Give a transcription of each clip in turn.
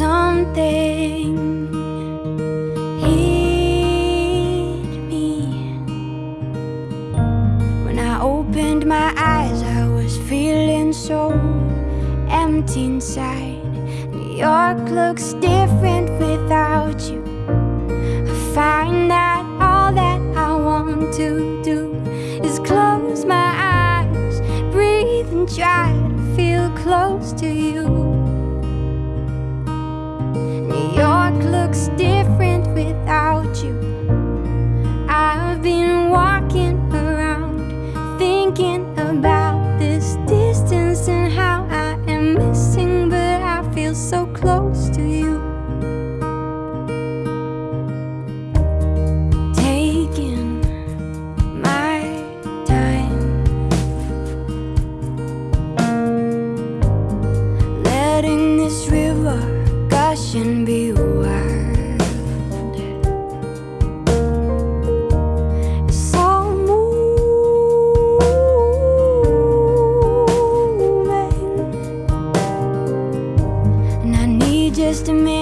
something. Hit me. When I opened my eyes I was feeling so empty inside. New York looks different without you. I find that all that I want to do Is close my eyes, breathe and try to feel close to you. shouldn't be wild. It's all moving. And I need just a minute.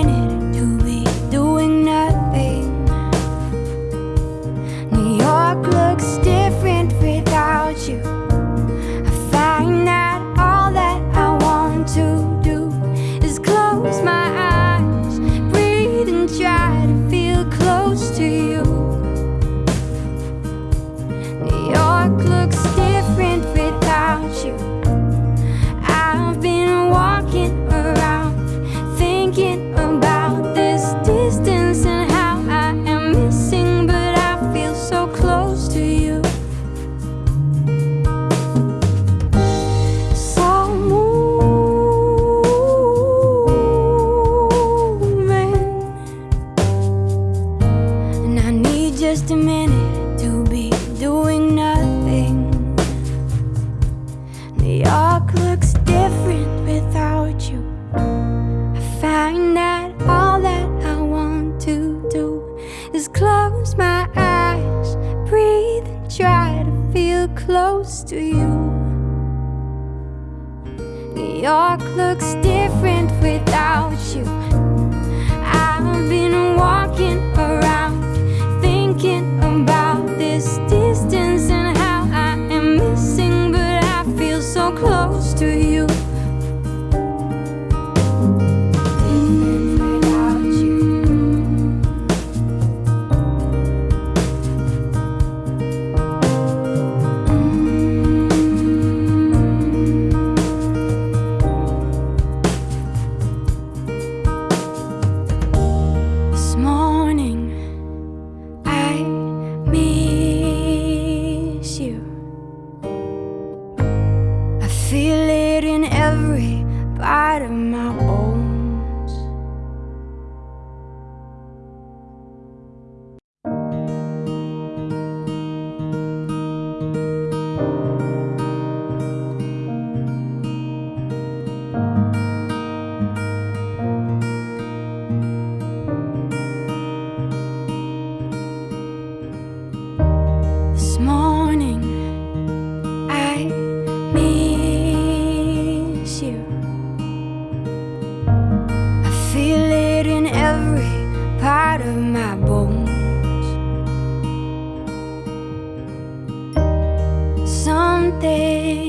feel close to you. New York looks different without you. out of my